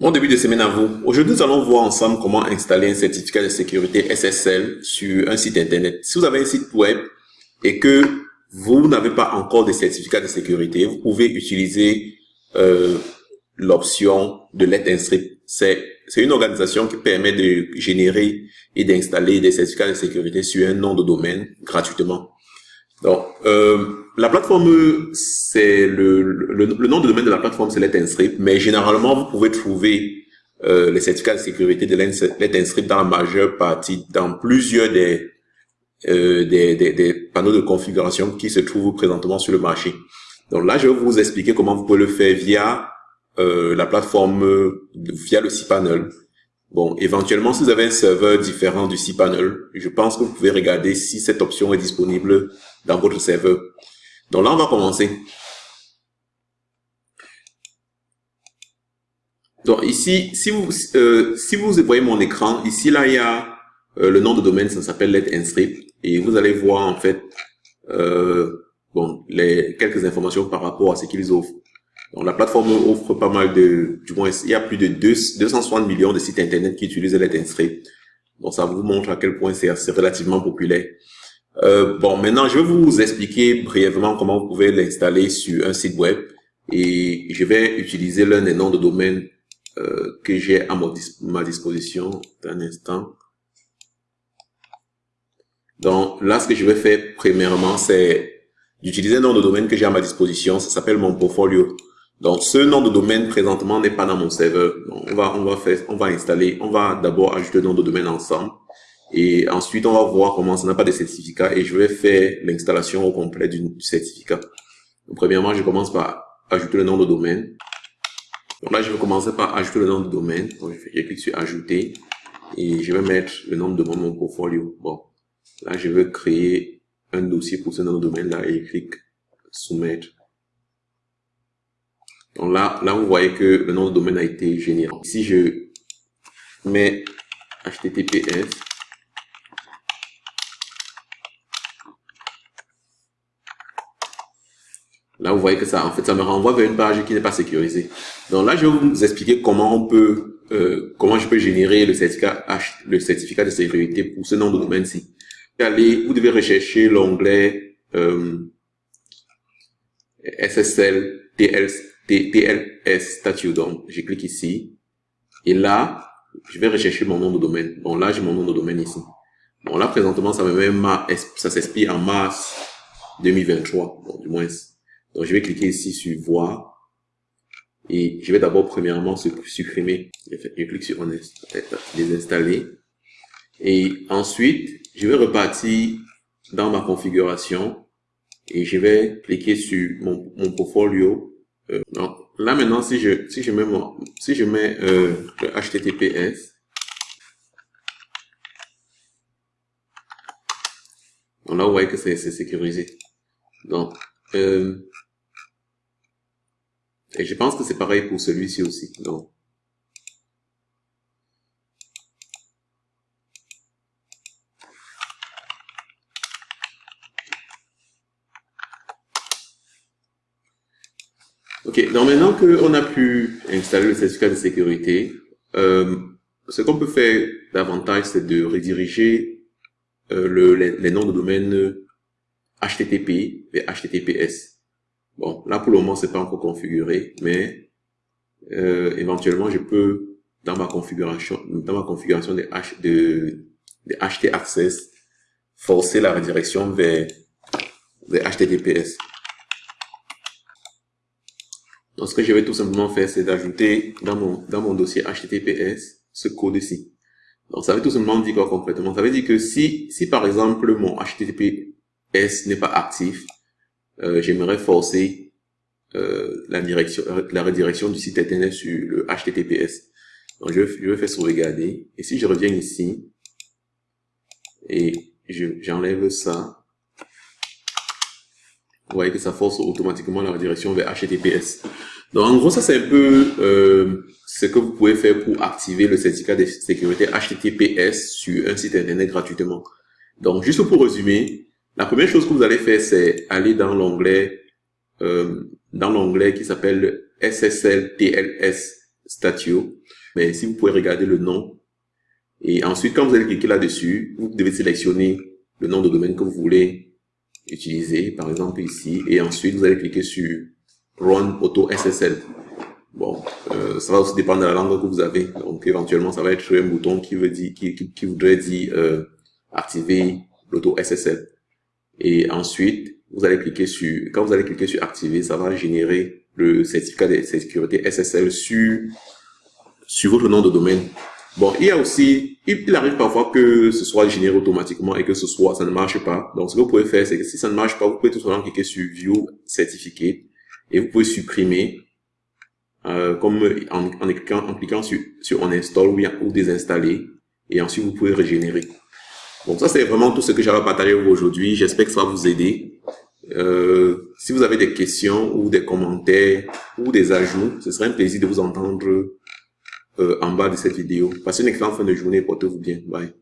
Bon début de semaine à vous. Aujourd'hui, nous allons voir ensemble comment installer un certificat de sécurité SSL sur un site internet. Si vous avez un site web et que vous n'avez pas encore de certificat de sécurité, vous pouvez utiliser euh, l'option de Let Inscript. C'est une organisation qui permet de générer et d'installer des certificats de sécurité sur un nom de domaine gratuitement. Donc, euh, la plateforme, c'est le, le, le, nom de domaine de la plateforme, c'est Let mais généralement, vous pouvez trouver euh, les certificats de sécurité de Let dans la majeure partie, dans plusieurs des, euh, des, des, panneaux de configuration qui se trouvent présentement sur le marché. Donc là, je vais vous expliquer comment vous pouvez le faire via euh, la plateforme, via le cPanel. Bon, éventuellement, si vous avez un serveur différent du cPanel, je pense que vous pouvez regarder si cette option est disponible dans votre serveur. Donc là, on va commencer. Donc ici, si vous, euh, si vous voyez mon écran, ici là, il y a euh, le nom de domaine, ça s'appelle Let Inscript, et vous allez voir en fait euh, bon les quelques informations par rapport à ce qu'ils offrent. Donc la plateforme offre pas mal de, du moins il y a plus de 260 millions de sites internet qui utilisent Let Inscript. Donc ça vous montre à quel point c'est relativement populaire. Euh, bon, maintenant, je vais vous expliquer brièvement comment vous pouvez l'installer sur un site web et je vais utiliser l'un des noms de domaine euh, que j'ai à ma, disposition un instant. Donc là, ce que je vais faire premièrement, c'est d'utiliser un nom de domaine que j'ai à ma disposition. Ça s'appelle mon portfolio. Donc ce nom de domaine présentement n'est pas dans mon serveur. Donc, on va on va faire on va installer. On va d'abord ajouter le nom de domaine ensemble. Et ensuite, on va voir comment ça n'a pas de certificat et je vais faire l'installation au complet du certificat. Donc, premièrement, je commence par ajouter le nom de domaine. Donc là, je vais commencer par ajouter le nom de domaine. Donc, je clique sur ajouter et je vais mettre le nom de mon portfolio. Bon, là, je vais créer un dossier pour ce nom de domaine là et je clique soumettre. Donc là, là, vous voyez que le nom de domaine a été généré. Si je mets HTTPS, Là, vous voyez que ça, en fait, ça me renvoie vers une page qui n'est pas sécurisée. Donc là, je vais vous expliquer comment on peut, euh, comment je peux générer le certificat le certificat de sécurité pour ce nom de domaine-ci. Allez, vous devez rechercher l'onglet euh, SSL TLS, TLS Statute. Donc, je clique ici. Et là, je vais rechercher mon nom de domaine. Bon, là, j'ai mon nom de domaine ici. Bon, là, présentement, ça me met ça s'expire en mars 2023. Bon, du moins, donc, je vais cliquer ici sur voir. Et je vais d'abord, premièrement, supprimer. Je clique sur désinstaller. Et ensuite, je vais repartir dans ma configuration. Et je vais cliquer sur mon, mon portfolio. Euh, donc, là maintenant, si je, si je mets mon, si je mets euh, le HTTPS, donc là, vous voyez que c'est sécurisé. Donc, euh, et je pense que c'est pareil pour celui-ci aussi. Donc, Ok, donc maintenant qu'on a pu installer le certificat de sécurité, euh, ce qu'on peut faire davantage, c'est de rediriger euh, le, les, noms de domaine HTTP vers HTTPS. Bon, là pour le moment, c'est pas encore configuré, mais euh, éventuellement, je peux dans ma configuration, dans ma configuration de, H, de, de HT Access, forcer la redirection vers, vers HTTPS. Donc, ce que je vais tout simplement faire, c'est d'ajouter dans mon, dans mon dossier HTTPS ce code-ci. Donc, ça veut tout simplement dire quoi concrètement Ça veut dire que si, si par exemple mon HTTPS n'est pas actif, euh, j'aimerais forcer euh, la direction, la redirection du site internet sur le HTTPS. Donc je, je vais faire sauvegarder. Et si je reviens ici et j'enlève ça, vous voyez que ça force automatiquement la redirection vers HTTPS. Donc en gros, ça c'est un peu euh, ce que vous pouvez faire pour activer le certificat de sécurité HTTPS sur un site internet gratuitement. Donc juste pour résumer, la première chose que vous allez faire, c'est aller dans l'onglet euh, dans l'onglet qui s'appelle SSL TLS Statio. Mais si vous pouvez regarder le nom, et ensuite, quand vous allez cliquer là-dessus, vous devez sélectionner le nom de domaine que vous voulez utiliser, par exemple ici, et ensuite vous allez cliquer sur Run Auto SSL. Bon, euh, ça va aussi dépendre de la langue que vous avez. Donc éventuellement, ça va être un bouton qui veut dire, qui, qui, voudrait dire euh, activer l'auto SSL. Et ensuite, vous allez cliquer sur, quand vous allez cliquer sur activer, ça va générer le certificat de sécurité SSL sur sur votre nom de domaine. Bon, il y a aussi, il, arrive parfois que ce soit généré automatiquement et que ce soit, ça ne marche pas. Donc, ce que vous pouvez faire, c'est que si ça ne marche pas, vous pouvez tout simplement cliquer sur View Certificate et vous pouvez supprimer, euh, comme en, en, cliquant, en cliquant sur, sur On Install ou, ou désinstaller et ensuite vous pouvez régénérer. Bon, ça c'est vraiment tout ce que j'avais à partager aujourd'hui. J'espère que ça va vous aider. Euh, si vous avez des questions ou des commentaires ou des ajouts, ce serait un plaisir de vous entendre euh, en bas de cette vidéo. Passez une excellente fin de journée, portez-vous bien. Bye.